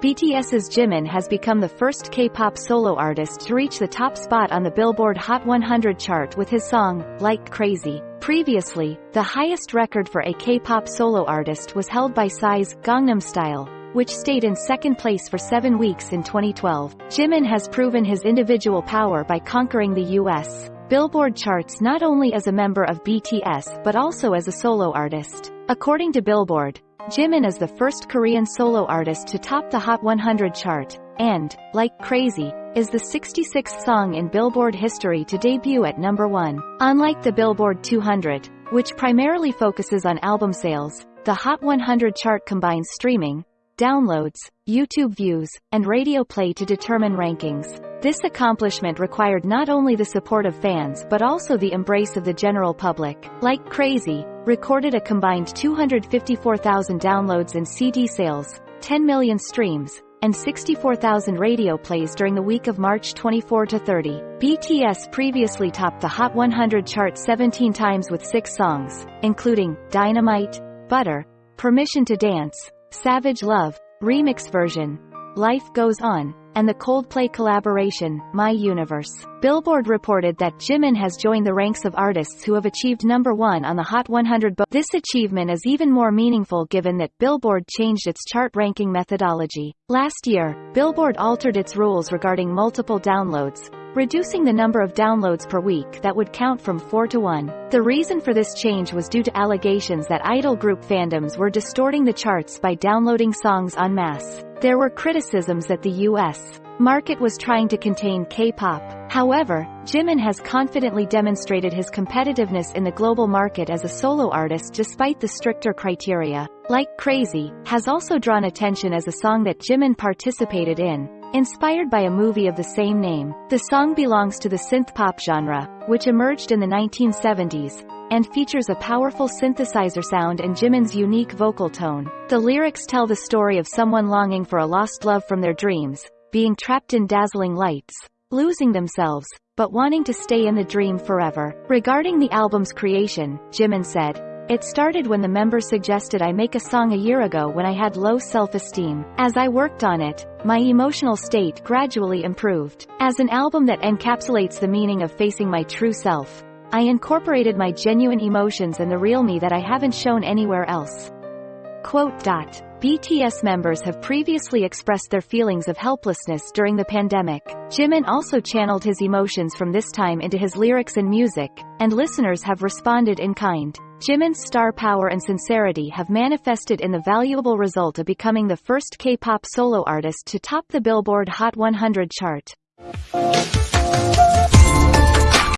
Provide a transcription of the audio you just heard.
BTS's Jimin has become the first K-pop solo artist to reach the top spot on the Billboard Hot 100 chart with his song, Like Crazy. Previously, the highest record for a K-pop solo artist was held by Psy's Gangnam Style, which stayed in second place for seven weeks in 2012. Jimin has proven his individual power by conquering the U.S. Billboard charts not only as a member of BTS but also as a solo artist. According to Billboard, Jimin is the first Korean solo artist to top the Hot 100 chart, and, like Crazy, is the 66th song in Billboard history to debut at number 1. Unlike the Billboard 200, which primarily focuses on album sales, the Hot 100 chart combines streaming, downloads, YouTube views, and radio play to determine rankings. This accomplishment required not only the support of fans but also the embrace of the general public. Like Crazy, recorded a combined 254,000 downloads and CD sales, 10 million streams, and 64,000 radio plays during the week of March 24 to 30. BTS previously topped the Hot 100 chart 17 times with six songs, including Dynamite, Butter, Permission to Dance, Savage Love, Remix Version, Life Goes On, and the Coldplay collaboration, My Universe. Billboard reported that Jimin has joined the ranks of artists who have achieved number one on the Hot 100 but This achievement is even more meaningful given that Billboard changed its chart ranking methodology. Last year, Billboard altered its rules regarding multiple downloads, reducing the number of downloads per week that would count from 4 to 1. The reason for this change was due to allegations that idol group fandoms were distorting the charts by downloading songs en masse. There were criticisms that the U.S. market was trying to contain K-pop. However, Jimin has confidently demonstrated his competitiveness in the global market as a solo artist despite the stricter criteria. Like Crazy, has also drawn attention as a song that Jimin participated in, Inspired by a movie of the same name, the song belongs to the synth-pop genre, which emerged in the 1970s, and features a powerful synthesizer sound and Jimin's unique vocal tone. The lyrics tell the story of someone longing for a lost love from their dreams, being trapped in dazzling lights, losing themselves, but wanting to stay in the dream forever. Regarding the album's creation, Jimin said, it started when the members suggested I make a song a year ago when I had low self-esteem. As I worked on it, my emotional state gradually improved. As an album that encapsulates the meaning of facing my true self, I incorporated my genuine emotions and the real me that I haven't shown anywhere else. Quote. Dot. BTS members have previously expressed their feelings of helplessness during the pandemic. Jimin also channeled his emotions from this time into his lyrics and music, and listeners have responded in kind. Jimin's star power and sincerity have manifested in the valuable result of becoming the first K-pop solo artist to top the Billboard Hot 100 chart.